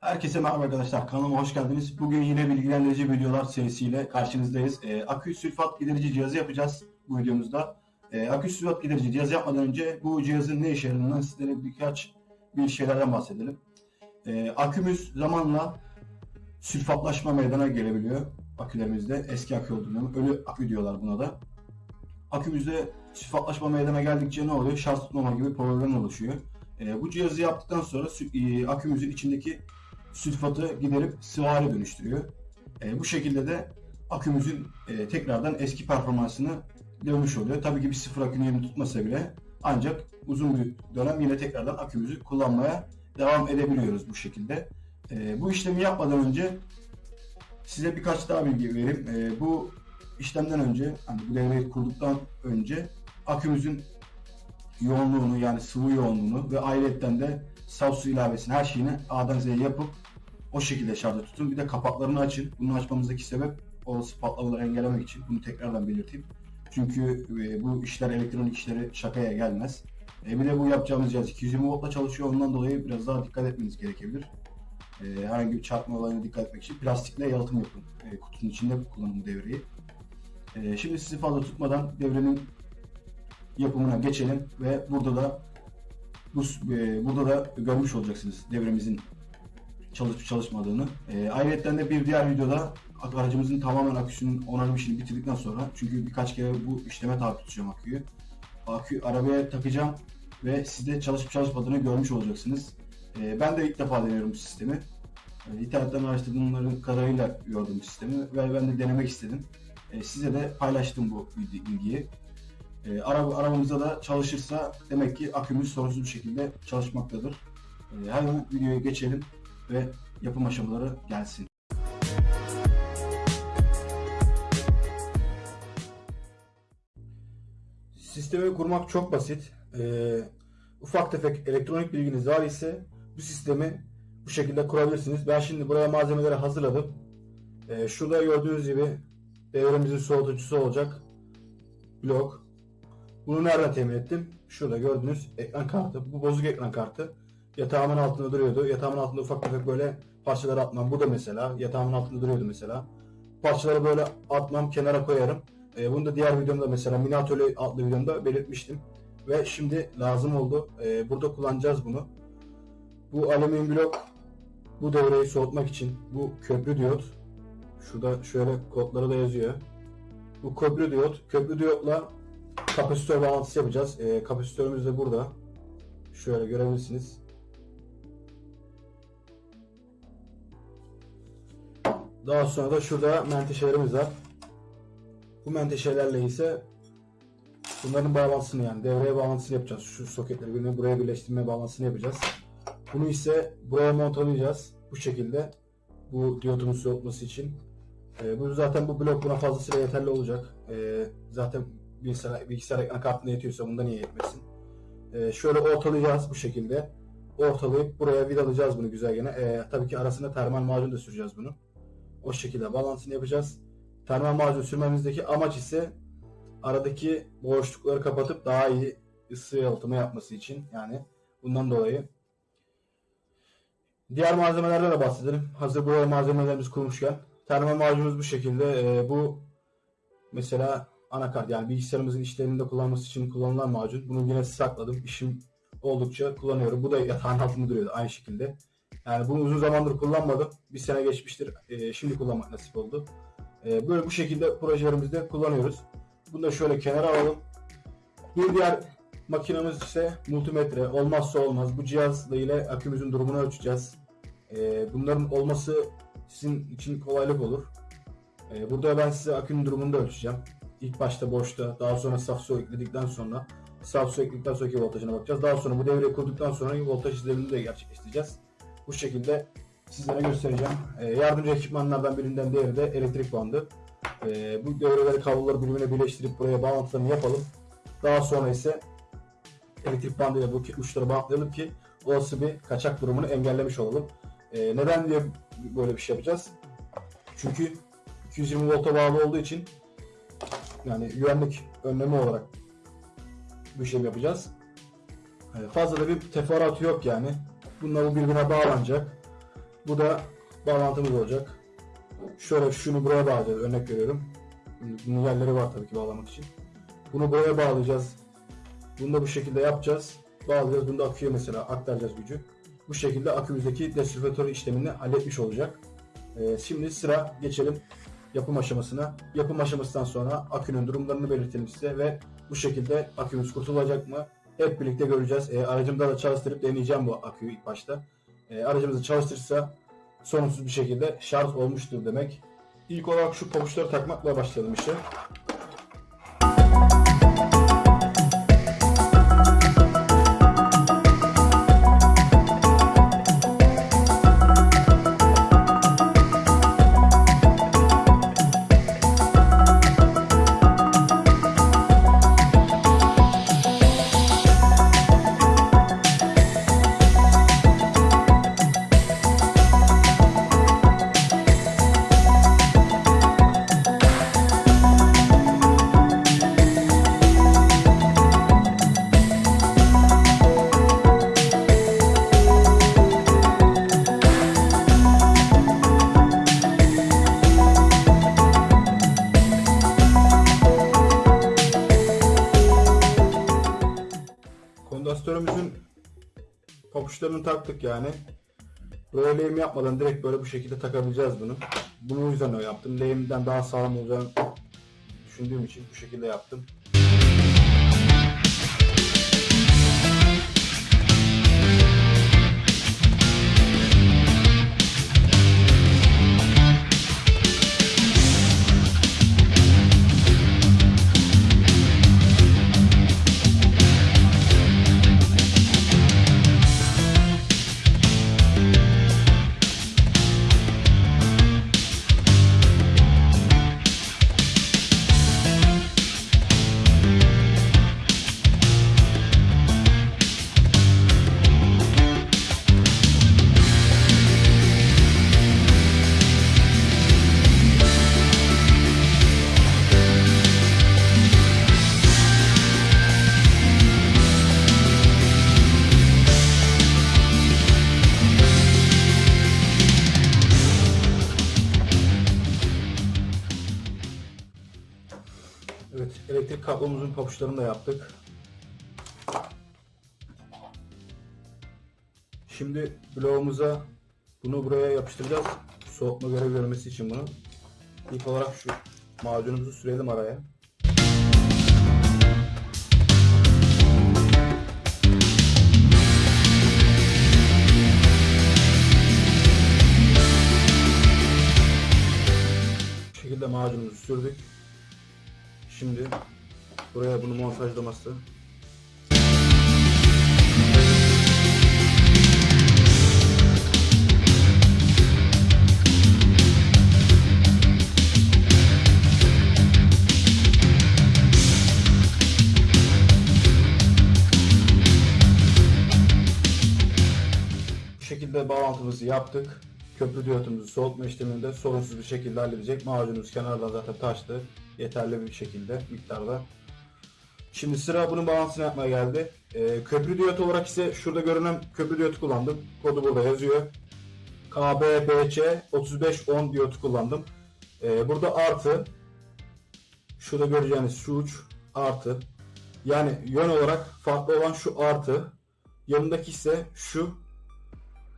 Herkese merhaba arkadaşlar. Kanalıma hoş geldiniz. Bugün yine bilgilendirici videolar serisiyle karşınızdayız. Ee, akü sülfat giderici cihazı yapacağız bu videomuzda. Ee, akü sülfat giderici cihazı yapmadan önce bu cihazın ne işe yaradığından sizlere birkaç bir şeylerden bahsedelim. Ee, akümüz zamanla sülfatlaşma meydana gelebiliyor akülerimizde. Eski akü olduğunu, ölü akü diyorlar buna da. Akümüzde sülfatlaşma meydana geldikçe ne oluyor? Şarj tutmama gibi problemler oluşuyor. Ee, bu cihazı yaptıktan sonra e, akümüzün içindeki sülfatı giderip sıvı hale dönüştürüyor. E, bu şekilde de akümüzün e, tekrardan eski performansını dönmüş oluyor. Tabii ki bir sıfır akünün yerini tutmasa bile ancak uzun bir dönem yine tekrardan akümüzü kullanmaya devam edebiliyoruz bu şekilde. E, bu işlemi yapmadan önce size birkaç daha bilgi vereyim. E, bu işlemden önce, hani bu devreyi kurduktan önce akümüzün yoğunluğunu yani sıvı yoğunluğunu ve ayrıyetten de saf su ilavesini her şeyini A'dan Z'ye yapıp o şekilde şarjda tutun. Bir de kapaklarını açın. Bunu açmamızdaki sebep olası patlamaları engellemek için. Bunu tekrardan belirteyim. Çünkü e, bu işler elektronik işleri şakaya gelmez. E, bir de bu yapacağımız cihaz 220 voltla çalışıyor. Ondan dolayı biraz daha dikkat etmeniz gerekebilir. E, herhangi bir çarpma olayına dikkat etmek için plastikle yalıtım yapın. E, kutunun içinde kullanın bu devreyi. E, şimdi sizi fazla tutmadan devrenin yapımına geçelim ve burada da bu e, burada da görmüş olacaksınız devremizin çalışıp çalışmadığını. E, ayrıca de bir diğer videoda aracımızın tamamen aküsünün onarım işini bitirdikten sonra çünkü birkaç kere bu işleme tabi tutacağım aküyü. Akü arabaya takacağım ve siz de çalışıp çalışmadığını görmüş olacaksınız. E, ben de ilk defa deniyorum bu sistemi. E, internetten araştırdığım kadarıyla gördüm bu sistemi ve ben de denemek istedim. E, size de paylaştım bu bilgi- bilgiyi. E, araba, arabamızda da çalışırsa demek ki akümüz sorunsuz bir şekilde çalışmaktadır. E, hemen videoya geçelim ve yapım aşamaları gelsin. Sistemi kurmak çok basit. E, ufak tefek elektronik bilginiz var ise bu sistemi bu şekilde kurabilirsiniz. Ben şimdi buraya malzemeleri hazırladım. E, şurada gördüğünüz gibi devremizin soğutucusu olacak blok. Bunu nereden temin ettim? Şurada gördüğünüz ekran kartı. Bu bozuk ekran kartı. Yatağımın altında duruyordu. Yatağımın altında ufak tefek böyle parçalar atmam. Bu da mesela. Yatağımın altında duruyordu mesela. Parçaları böyle atmam, kenara koyarım. Ee, bunu da diğer videomda mesela mini atölye adlı videomda belirtmiştim. Ve şimdi lazım oldu. Ee, burada kullanacağız bunu. Bu alüminyum blok bu devreyi soğutmak için bu köprü diyot. Şurada şöyle kodları da yazıyor. Bu köprü diyot. Köprü diyotla kapasitör bağlantısı yapacağız. Ee, kapasitörümüz de burada. Şöyle görebilirsiniz. Daha sonra da şurada menteşelerimiz var. Bu menteşelerle ise bunların bağlantısını yani devreye bağlantısını yapacağız. Şu soketleri birbirine buraya birleştirme bağlantısını yapacağız. Bunu ise buraya montalayacağız. Bu şekilde bu diyotun soğutması için. Ee, bu zaten bu blok buna fazlasıyla yeterli olacak. Ee, zaten bilgisayar, bilgisayar ekran kartına yetiyorsa bunda niye yetmesin? Ee, şöyle ortalayacağız bu şekilde. Ortalayıp buraya vidalayacağız bunu güzel gene. Ee, tabii ki arasına termal macun da süreceğiz bunu. O şekilde bağlantısını yapacağız. Termal macun sürmemizdeki amaç ise aradaki boşlukları kapatıp daha iyi ısı yalıtımı yapması için yani bundan dolayı. Diğer malzemelerden de bahsedelim. Hazır buraya malzemelerimiz kurmuşken. Termal macunumuz bu şekilde. Ee, bu mesela anakart yani bilgisayarımızın işlerinde kullanması için kullanılan macun. Bunu yine sakladım. İşim oldukça kullanıyorum. Bu da yatağın altında duruyordu aynı şekilde. Yani bunu uzun zamandır kullanmadım. Bir sene geçmiştir. Ee, şimdi kullanmak nasip oldu. Ee, böyle bu şekilde projelerimizde kullanıyoruz. Bunu da şöyle kenara alalım. Bir diğer makinemiz ise multimetre. Olmazsa olmaz. Bu cihazla ile akümüzün durumunu ölçeceğiz. Ee, bunların olması sizin için kolaylık olur. Ee, burada ben size akünün durumunu da ölçeceğim. İlk başta boşta, daha sonra saf su ekledikten sonra saf su ekledikten sonraki voltajına bakacağız. Daha sonra bu devreyi kurduktan sonra voltaj izlerimini de gerçekleştireceğiz. Bu şekilde sizlere göstereceğim. Ee, yardımcı ekipmanlardan birinden diğeri de elektrik bandı. Ee, bu devreleri kabloları birbirine birleştirip buraya bağlantılarını yapalım. Daha sonra ise elektrik bandıyla bu uçları bağlayalım ki olası bir kaçak durumunu engellemiş olalım. Ee, neden diye böyle bir şey yapacağız? Çünkü 220 volta bağlı olduğu için yani güvenlik önlemi olarak bu işlemi yapacağız. Ee, fazla da bir teferruatı yok yani. Bunlar bu birbirine bağlanacak. Bu da bağlantımız olacak. Şöyle şunu buraya bağlayacağız. Örnek veriyorum. Bunun yerleri var tabii ki bağlamak için. Bunu buraya bağlayacağız. Bunu da bu şekilde yapacağız. Bağlayacağız. Bunu da aküye mesela aktaracağız gücü. Bu şekilde akümüzdeki destrüfatör işlemini halletmiş olacak. Ee, şimdi sıra geçelim yapım aşamasına. Yapım aşamasından sonra akünün durumlarını belirtelim size ve bu şekilde akümüz kurtulacak mı? Hep birlikte göreceğiz. Ee, aracımda da çalıştırıp deneyeceğim bu aküyü ilk başta. Ee, aracımızı çalıştırırsa sorunsuz bir şekilde şarj olmuştur demek. İlk olarak şu pabuçları takmakla başlayalım işe. Papuçlarını taktık yani. Böyle lehim yapmadan direkt böyle bu şekilde takabileceğiz bunu. Bunu o yüzden öyle yaptım. Lehimden daha sağlam olacağını düşündüğüm için bu şekilde yaptım. Kablomuzun papuçlarını da yaptık. Şimdi bloğumuza bunu buraya yapıştıracağız. Soğutma görevi görmesi için bunu. İlk olarak şu macunumuzu sürelim araya. Bu şekilde macunumuzu sürdük. Şimdi buraya bunu montajlaması. Bu şekilde bağlantımızı yaptık. Köprü diyotumuzu soğutma işleminde sorunsuz bir şekilde halledecek. Macunumuz kenardan zaten taştı. Yeterli bir şekilde miktarda. Şimdi sıra bunun bağlantısını yapmaya geldi. Ee, köprü diyot olarak ise şurada görünen köprü diyotu kullandım. Kodu burada yazıyor. KBBC 3510 diyotu kullandım. Ee, burada artı şurada göreceğiniz şu uç artı yani yön olarak farklı olan şu artı yanındaki ise şu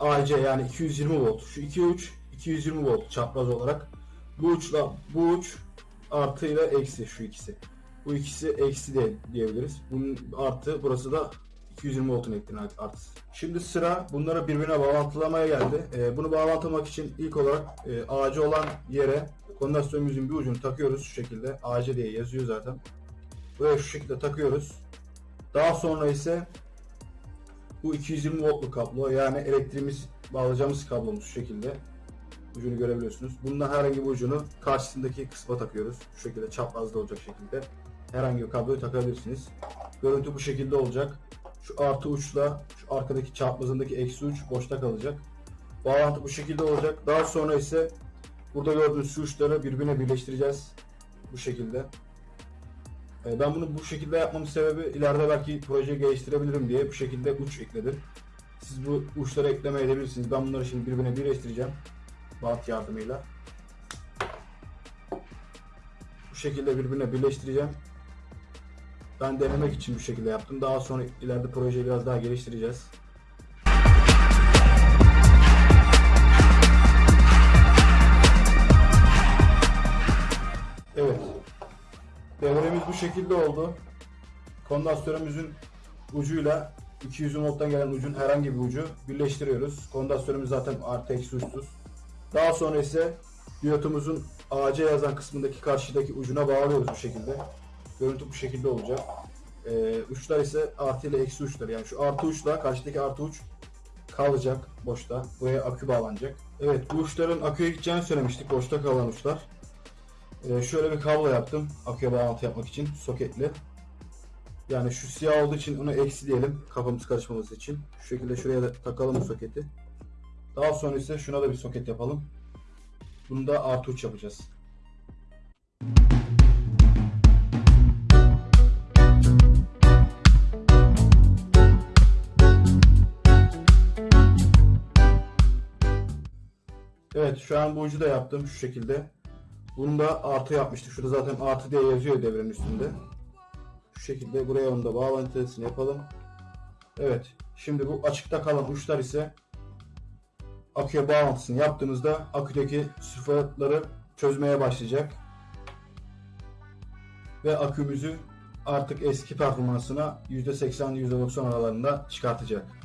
AC yani 220 volt. Şu iki uç 220 volt çapraz olarak. Bu uçla bu uç artı ile eksi şu ikisi. Bu ikisi eksi de diyebiliriz. Bunun artı burası da 220 voltun elektriğin artısı. Şimdi sıra bunları birbirine bağlantılamaya geldi. Ee, bunu bağlantılamak için ilk olarak e, AC olan yere kondansatörümüzün bir ucunu takıyoruz şu şekilde. AC diye yazıyor zaten. Buraya şu şekilde takıyoruz. Daha sonra ise bu 220 voltluk kablo yani elektriğimiz bağlayacağımız kablomuz şu şekilde. Ucunu görebiliyorsunuz. Bundan herhangi bir ucunu karşısındaki kısma takıyoruz. Şu şekilde çaprazda olacak şekilde. Herhangi bir kabloyu takabilirsiniz. Görüntü bu şekilde olacak. Şu artı uçla şu arkadaki çaprazındaki eksi uç boşta kalacak. Bağlantı bu şekilde olacak. Daha sonra ise burada gördüğünüz şu uçları birbirine birleştireceğiz. Bu şekilde. E, Ben bunu bu şekilde yapmamın sebebi ileride belki projeyi geliştirebilirim diye bu şekilde uç ekledim. Siz bu uçları ekleme edebilirsiniz. Ben bunları şimdi birbirine birleştireceğim. Bant yardımıyla. Bu şekilde birbirine birleştireceğim. Ben denemek için bu şekilde yaptım. Daha sonra ileride projeyi biraz daha geliştireceğiz. Evet. Devremiz bu şekilde oldu. Kondansatörümüzün ucuyla 200 volttan gelen ucun herhangi bir ucu birleştiriyoruz. Kondansatörümüz zaten artı eksi uçsuz. Daha sonra ise diyotumuzun AC yazan kısmındaki karşıdaki ucuna bağlıyoruz bu şekilde. Görüntü bu şekilde olacak. Ee, uçlar ise artı ile eksi uçlar. Yani şu artı uçla karşıdaki artı uç kalacak boşta. Buraya akü bağlanacak. Evet bu uçların aküye gideceğini söylemiştik. Boşta kalan uçlar. Ee, şöyle bir kablo yaptım. Aküye bağlantı yapmak için soketli. Yani şu siyah olduğu için onu eksi diyelim kafamız karışmaması için. Şu şekilde şuraya da takalım soketi. Daha sonra ise şuna da bir soket yapalım. Bunu da artı uç yapacağız. Evet şu an bu ucu da yaptım şu şekilde. Bunu da artı yapmıştık. Şurada zaten artı diye yazıyor devrenin üstünde. Şu şekilde buraya onu da bağlantısını yapalım. Evet. Şimdi bu açıkta kalan uçlar ise aküye bağlantısını yaptığımızda aküdeki sülfatları çözmeye başlayacak. Ve akümüzü artık eski performansına %80-%90 aralarında çıkartacak.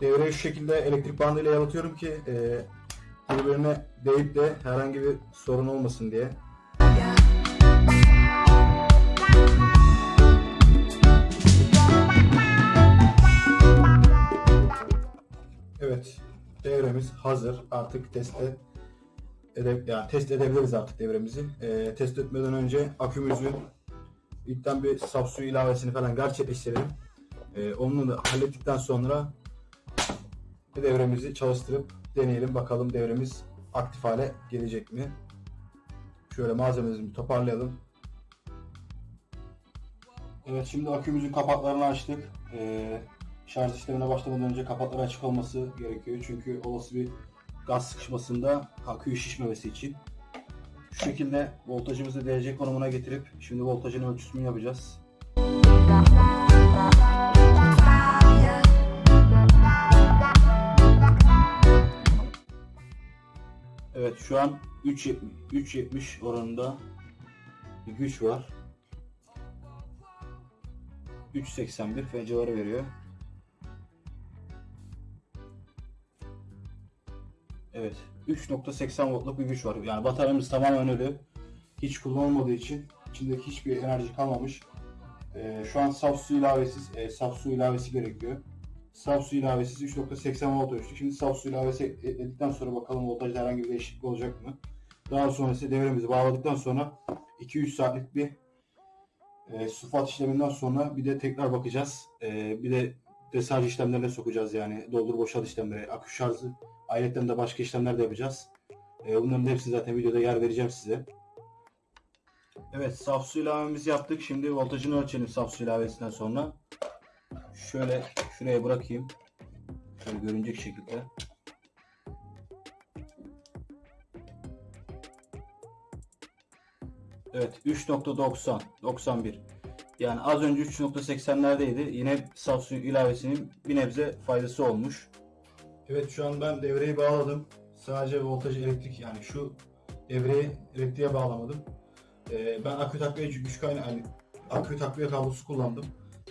Devreyi şu şekilde elektrik bandıyla yalıtıyorum ki e, birbirine değip de herhangi bir sorun olmasın diye. Evet, devremiz hazır. Artık teste ede, yani test edebiliriz artık devremizi. Ee, test etmeden önce akümüzü ilkten bir saf su ilavesini falan gerçekleştirelim. Ee, onu da hallettikten sonra devremizi çalıştırıp deneyelim bakalım devremiz aktif hale gelecek mi? Şöyle malzememizi toparlayalım. Evet şimdi akümüzün kapaklarını açtık. Ee, şarj işlemine başlamadan önce kapakları açık olması gerekiyor. Çünkü olası bir gaz sıkışmasında aküyü şişmemesi için. Şu şekilde voltajımızı derece konumuna getirip şimdi voltajın ölçüsünü yapacağız. Evet şu an 3.70 3.70 oranında bir güç var. 3.81 F civarı veriyor. Evet. 3.80 voltluk bir güç var. Yani bataryamız tamamen ölü. Hiç kullanılmadığı için içindeki hiçbir enerji kalmamış. Ee, şu an saf su ilavesiz, e, saf su ilavesi gerekiyor. Saf su ilavesiz 3.80 volt ölçtük. Şimdi saf su ilavesi ekledikten sonra bakalım voltajda herhangi bir değişiklik olacak mı? Daha sonra ise devremizi bağladıktan sonra 2-3 saatlik bir e, sulfat işleminden sonra bir de tekrar bakacağız. E, bir de desarj işlemlerine sokacağız yani doldur boşalt işlemleri, akü şarjı, ayrıca de başka işlemler de yapacağız. E, bunların hepsini zaten videoda yer vereceğim size. Evet saf su ilavemizi yaptık. Şimdi voltajını ölçelim saf su ilavesinden sonra. Şöyle şuraya bırakayım. Şöyle görünecek şekilde. Evet 3.90 91 yani az önce 3.80'lerdeydi. Yine saf ilavesinin bir nebze faydası olmuş. Evet şu an ben devreyi bağladım. Sadece voltaj elektrik yani şu devreyi elektriğe bağlamadım. Ee, ben akü takviye güç kaynağı yani akü takviye kablosu kullandım.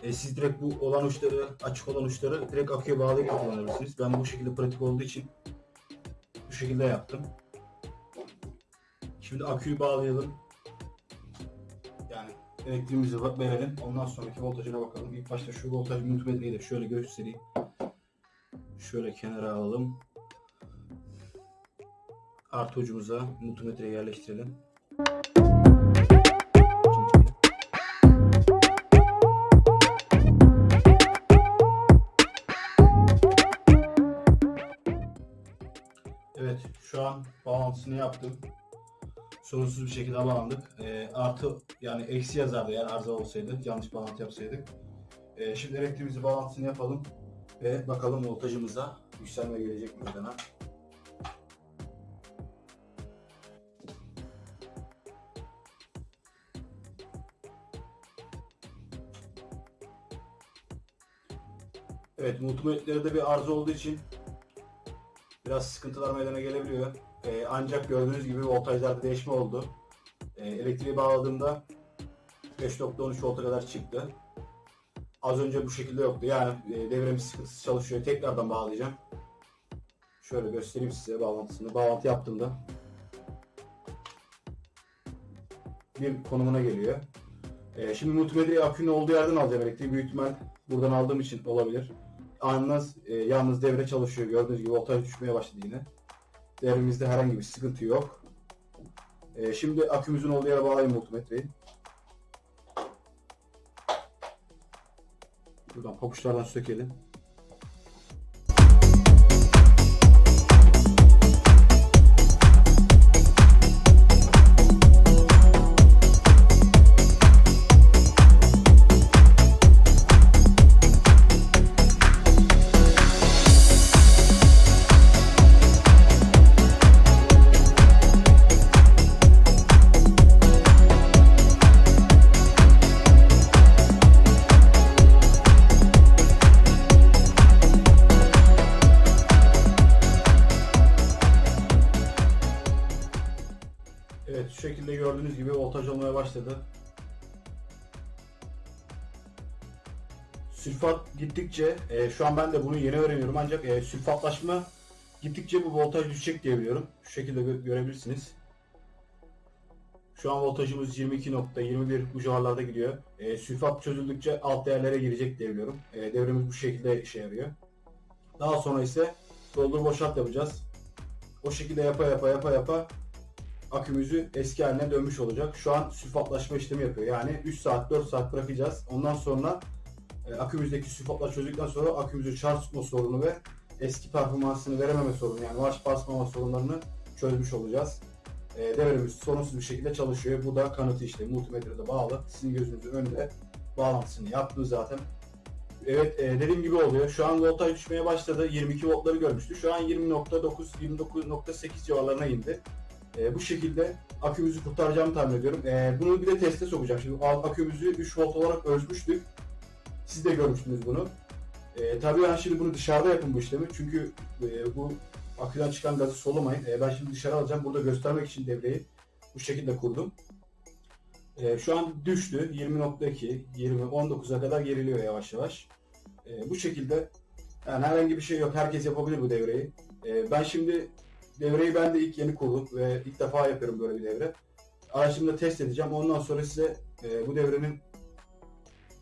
Ee, siz direkt bu olan uçları açık olan uçları direkt aküye bağlayıp kullanabilirsiniz. Ben bu şekilde pratik olduğu için bu şekilde yaptım. Şimdi aküyü bağlayalım. Yani elektriğimizi verelim. Ondan sonraki voltajına bakalım. İlk başta şu voltaj multimetreyi de şöyle göstereyim. Şöyle kenara alalım. Artı ucumuza multimetreyi yerleştirelim. An bağlantısını yaptım. sorunsuz bir şekilde bağlandık. E, artı yani eksi yazardı eğer arıza olsaydı yanlış bağlantı yapsaydık. E, şimdi elektriğimizi bağlantısını yapalım ve bakalım voltajımıza yükselme gelecek mi meydana. Evet, multimetrede bir arıza olduğu için biraz sıkıntılar meydana gelebiliyor. Ee, ancak gördüğünüz gibi voltajlarda değişme oldu. Ee, elektriği bağladığımda 5.13 volta kadar çıktı. Az önce bu şekilde yoktu. Yani e, devremiz sıkıntısız çalışıyor. Tekrardan bağlayacağım. Şöyle göstereyim size bağlantısını. Bağlantı yaptığımda bir konumuna geliyor. Ee, şimdi multimedyayı akünün olduğu yerden alacağım elektriği. Büyük ihtimal buradan aldığım için olabilir. Yalnız, e, yalnız devre çalışıyor. Gördüğünüz gibi voltaj düşmeye başladı yine. Devremizde herhangi bir sıkıntı yok. E, şimdi akümüzün olduğu yere bağlayayım multimetreyi. Buradan papuçlardan sökelim. Şekilde gördüğünüz gibi voltaj olmaya başladı. Sülfat gittikçe, e, şu an ben de bunu yeni öğreniyorum ancak e, sülfatlaşma gittikçe bu voltaj düşecek diye biliyorum. Şu şekilde gö- görebilirsiniz. Şu an voltajımız 22.21 bu civarlarda gidiyor. E, sülfat çözüldükçe alt değerlere girecek diye biliyorum. E, devremiz bu şekilde işe yarıyor. Daha sonra ise doldur boşalt yapacağız. O şekilde yapa yapa yapa yapa akümüzü eski haline dönmüş olacak. Şu an sülfatlaşma işlemi yapıyor. Yani 3 saat 4 saat bırakacağız. Ondan sonra e, akümüzdeki sülfatlar çözdükten sonra akümüzü şarj tutma sorunu ve eski performansını verememe sorunu yani marş basmama sorunlarını çözmüş olacağız. E, devremiz sorunsuz bir şekilde çalışıyor. Bu da kanıtı işte multimetrede bağlı. Sizin gözünüzün önünde bağlantısını yaptı zaten. Evet e, dediğim gibi oluyor. Şu an voltaj düşmeye başladı. 22 voltları görmüştü. Şu an 20.9 29.8 civarlarına indi. E, bu şekilde akümüzü kurtaracağımı tahmin ediyorum. E, bunu bir de teste sokacağım. Şimdi akümüzü 3 volt olarak ölçmüştük. Siz de görmüştünüz bunu. E, tabii ben şimdi bunu dışarıda yapın bu işlemi. Çünkü e, bu aküden çıkan gazı solumayın. E, ben şimdi dışarı alacağım. Burada göstermek için devreyi bu şekilde kurdum. E, şu an düştü. 20.2, 20, 19'a kadar geriliyor yavaş yavaş. E, bu şekilde yani herhangi bir şey yok. Herkes yapabilir bu devreyi. E, ben şimdi devreyi ben de ilk yeni kurdum ve ilk defa yapıyorum böyle bir devre. Araçımda test edeceğim. Ondan sonra size e, bu devrenin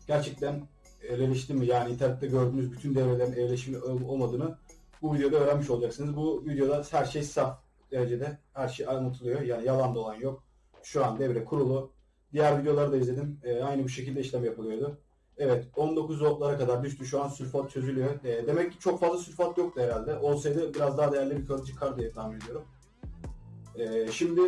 gerçekten evleşti mi yani internette gördüğünüz bütün devrelerin evleşimli ol- olmadığını bu videoda öğrenmiş olacaksınız. Bu videoda her şey saf derecede her şey anlatılıyor. Yani yalan dolan yok. Şu an devre kurulu. Diğer videoları da izledim. E, aynı bu şekilde işlem yapılıyordu. Evet 19 voltlara kadar düştü. Şu an sülfat çözülüyor. E, demek ki çok fazla sülfat yoktu herhalde. Olsaydı biraz daha değerli bir kalıcı çıkar diye tahmin ediyorum. E, şimdi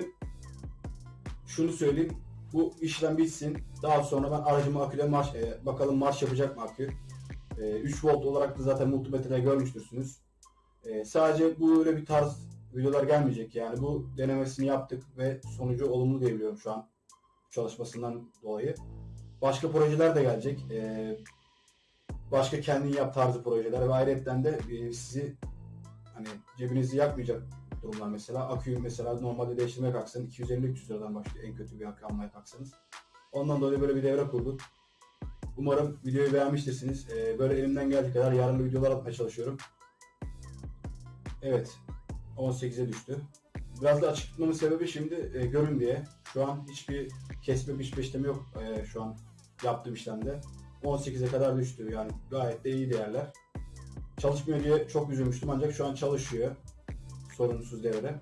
şunu söyleyeyim. Bu işlem bitsin. Daha sonra ben aracımı aküle marş, e, bakalım marş yapacak mı akü. E, 3 volt olarak da zaten multimetrede görmüştürsünüz. E, sadece bu öyle bir tarz videolar gelmeyecek. Yani bu denemesini yaptık ve sonucu olumlu diyebiliyorum şu an çalışmasından dolayı. Başka projeler de gelecek. Ee, başka kendin yap tarzı projeler ve ayrıca de e, sizi hani cebinizi yakmayacak durumlar mesela. Aküyü mesela normalde değiştirmeye kalksan 250-300 liradan başlıyor en kötü bir akü almaya kalksanız. Ondan dolayı böyle bir devre kurduk. Umarım videoyu beğenmiştirsiniz. Ee, böyle elimden geldiği kadar yararlı videolar atmaya çalışıyorum. Evet. 18'e düştü. Biraz da açık tutmamın sebebi şimdi e, görün diye. Şu an hiçbir kesme biçme işlemi yok e, şu an yaptığım işlemde. 18'e kadar düştü yani gayet de iyi değerler. Çalışmıyor diye çok üzülmüştüm ancak şu an çalışıyor. Sorunsuz devre.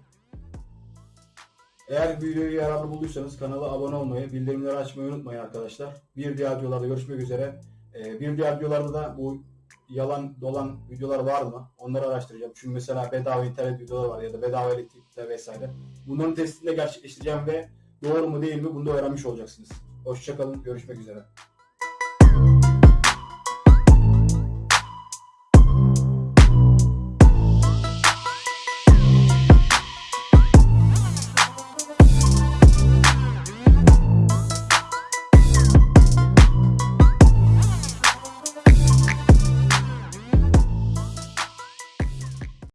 Eğer videoyu yararlı bulduysanız kanala abone olmayı, bildirimleri açmayı unutmayın arkadaşlar. Bir diğer videolarda görüşmek üzere. E, bir diğer videolarda da bu yalan dolan videolar var mı? Onları araştıracağım. Çünkü mesela bedava internet videoları var ya da bedava elektrikler vesaire. Bunların testini de gerçekleştireceğim ve doğru mu değil mi bunu da öğrenmiş olacaksınız. Hoşçakalın. Görüşmek üzere.